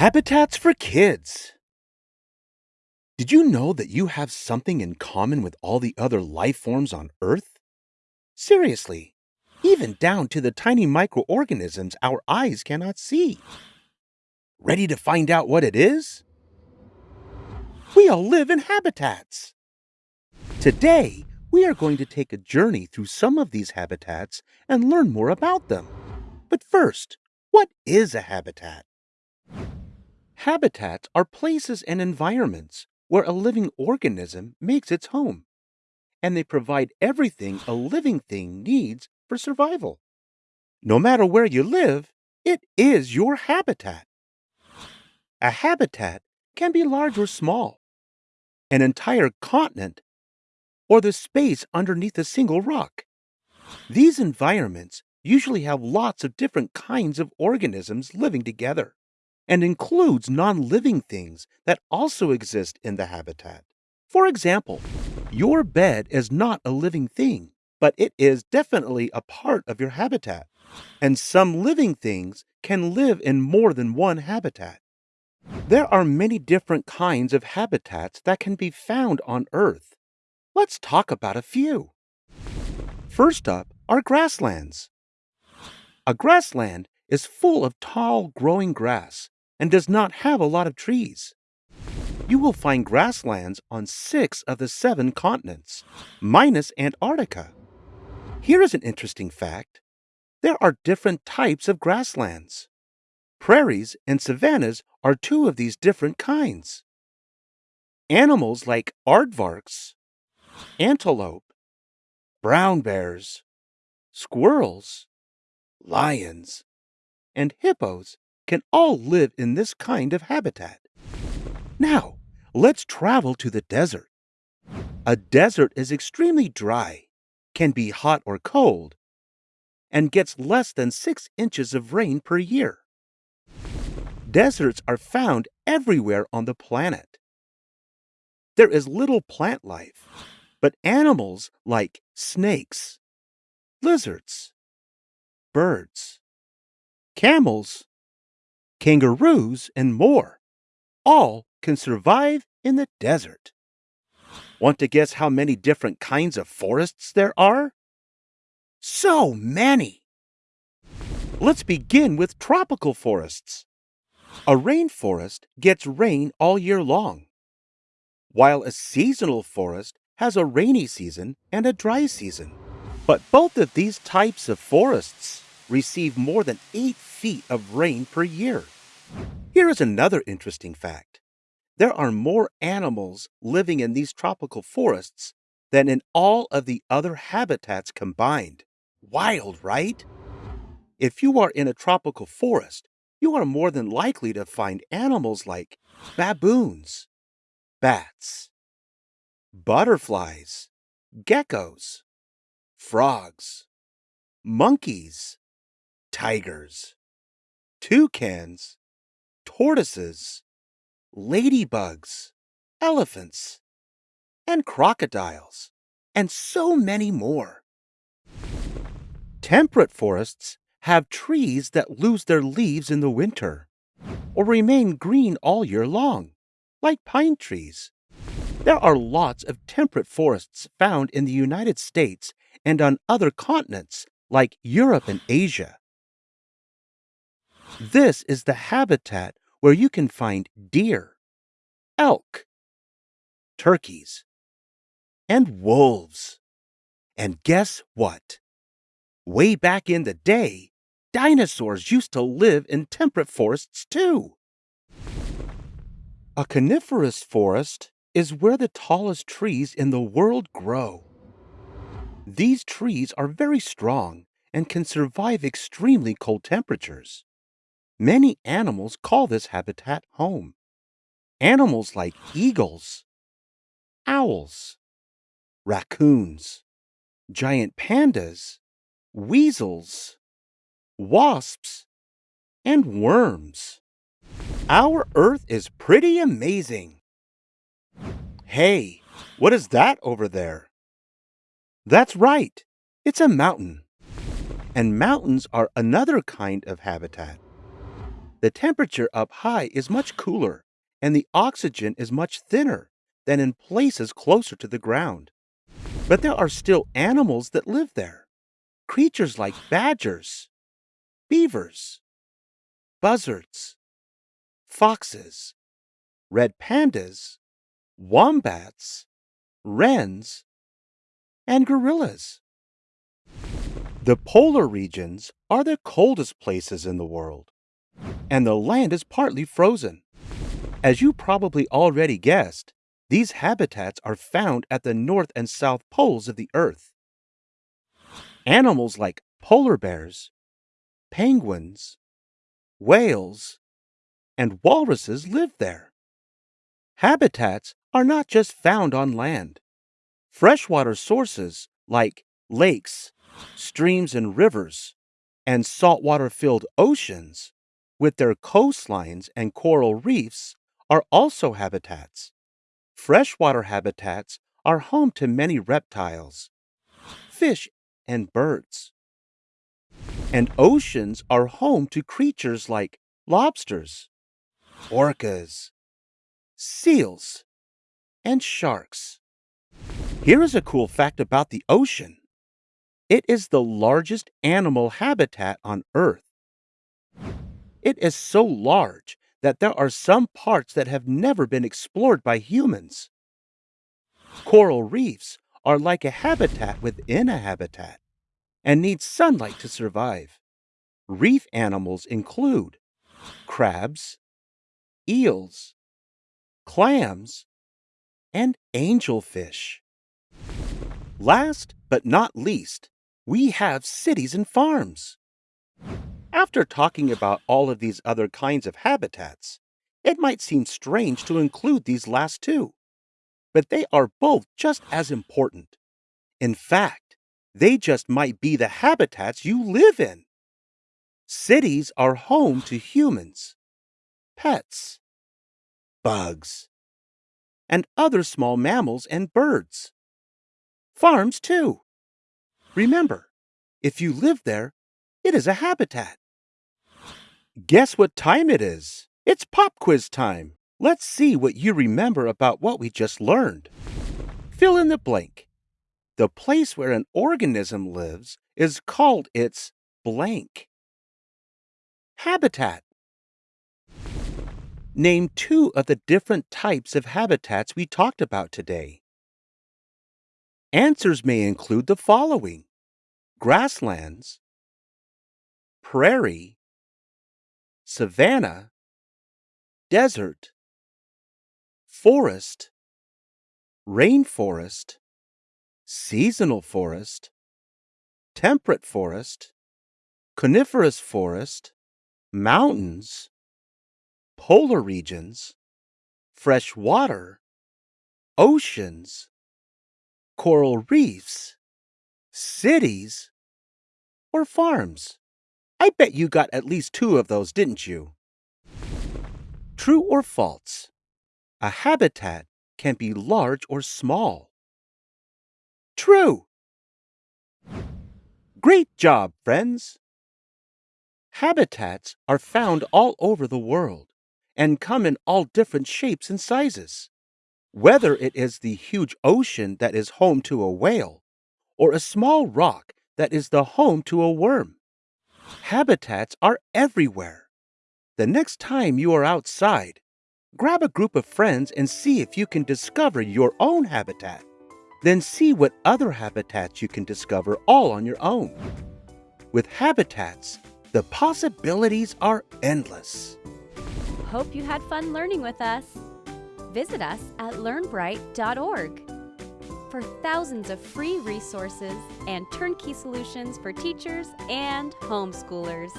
Habitats for kids. Did you know that you have something in common with all the other life forms on Earth? Seriously, even down to the tiny microorganisms our eyes cannot see. Ready to find out what it is? We all live in habitats. Today, we are going to take a journey through some of these habitats and learn more about them. But first, what is a habitat? Habitats are places and environments where a living organism makes its home, and they provide everything a living thing needs for survival. No matter where you live, it is your habitat. A habitat can be large or small, an entire continent, or the space underneath a single rock. These environments usually have lots of different kinds of organisms living together and includes non living things that also exist in the habitat. For example, your bed is not a living thing, but it is definitely a part of your habitat. And some living things can live in more than one habitat. There are many different kinds of habitats that can be found on Earth. Let's talk about a few. First up are grasslands. A grassland is full of tall growing grass and does not have a lot of trees. You will find grasslands on six of the seven continents, minus Antarctica. Here is an interesting fact there are different types of grasslands. Prairies and savannas are two of these different kinds. Animals like aardvarks, antelope, brown bears, squirrels, lions, and hippos can all live in this kind of habitat. Now, let's travel to the desert. A desert is extremely dry, can be hot or cold, and gets less than six inches of rain per year. Deserts are found everywhere on the planet. There is little plant life, but animals like snakes, lizards, birds, camels, kangaroos, and more. All can survive in the desert. Want to guess how many different kinds of forests there are? So many! Let's begin with tropical forests. A rainforest gets rain all year long, while a seasonal forest has a rainy season and a dry season. But both of these types of forests receive more than 8 feet of rain per year. Here is another interesting fact. There are more animals living in these tropical forests than in all of the other habitats combined. Wild, right? If you are in a tropical forest, you are more than likely to find animals like baboons, bats, butterflies, geckos, frogs, monkeys, tigers, toucans, tortoises, ladybugs, elephants, and crocodiles, and so many more. Temperate forests have trees that lose their leaves in the winter or remain green all year long, like pine trees. There are lots of temperate forests found in the United States and on other continents like Europe and Asia. This is the habitat where you can find deer, elk, turkeys, and wolves. And guess what? Way back in the day, dinosaurs used to live in temperate forests too. A coniferous forest is where the tallest trees in the world grow. These trees are very strong and can survive extremely cold temperatures. Many animals call this habitat home. Animals like eagles, owls, raccoons, giant pandas, weasels, wasps, and worms. Our Earth is pretty amazing. Hey, what is that over there? That's right, it's a mountain. And mountains are another kind of habitat. The temperature up high is much cooler, and the oxygen is much thinner than in places closer to the ground. But there are still animals that live there. Creatures like badgers, beavers, buzzards, foxes, red pandas, wombats, wrens, and gorillas. The polar regions are the coldest places in the world, and the land is partly frozen. As you probably already guessed, these habitats are found at the north and south poles of the Earth. Animals like polar bears, penguins, whales, and walruses live there. Habitats are not just found on land. Freshwater sources like lakes, streams, and rivers, and saltwater filled oceans, with their coastlines and coral reefs, are also habitats. Freshwater habitats are home to many reptiles, fish, and birds. And oceans are home to creatures like lobsters, orcas, seals, and sharks. Here is a cool fact about the ocean it is the largest animal habitat on Earth. It is so large that there are some parts that have never been explored by humans. Coral reefs are like a habitat within a habitat and need sunlight to survive. Reef animals include crabs, eels, clams, and angelfish. Last but not least, we have cities and farms. After talking about all of these other kinds of habitats, it might seem strange to include these last two, but they are both just as important. In fact, they just might be the habitats you live in. Cities are home to humans, pets, bugs, and other small mammals and birds. Farms, too. Remember, if you live there, it is a habitat. Guess what time it is? It's pop quiz time. Let's see what you remember about what we just learned. Fill in the blank. The place where an organism lives is called its blank. Habitat. Name two of the different types of habitats we talked about today. Answers may include the following grasslands, prairie, savanna, desert, forest, rainforest, seasonal forest, temperate forest, coniferous forest, mountains, polar regions, fresh water, oceans, coral reefs, cities, or farms? I bet you got at least two of those, didn't you? True or false? A habitat can be large or small. True. Great job, friends. Habitats are found all over the world and come in all different shapes and sizes. Whether it is the huge ocean that is home to a whale or a small rock that is the home to a worm, habitats are everywhere. The next time you are outside, grab a group of friends and see if you can discover your own habitat. Then see what other habitats you can discover all on your own. With habitats, the possibilities are endless. Hope you had fun learning with us visit us at learnbright.org for thousands of free resources and turnkey solutions for teachers and homeschoolers.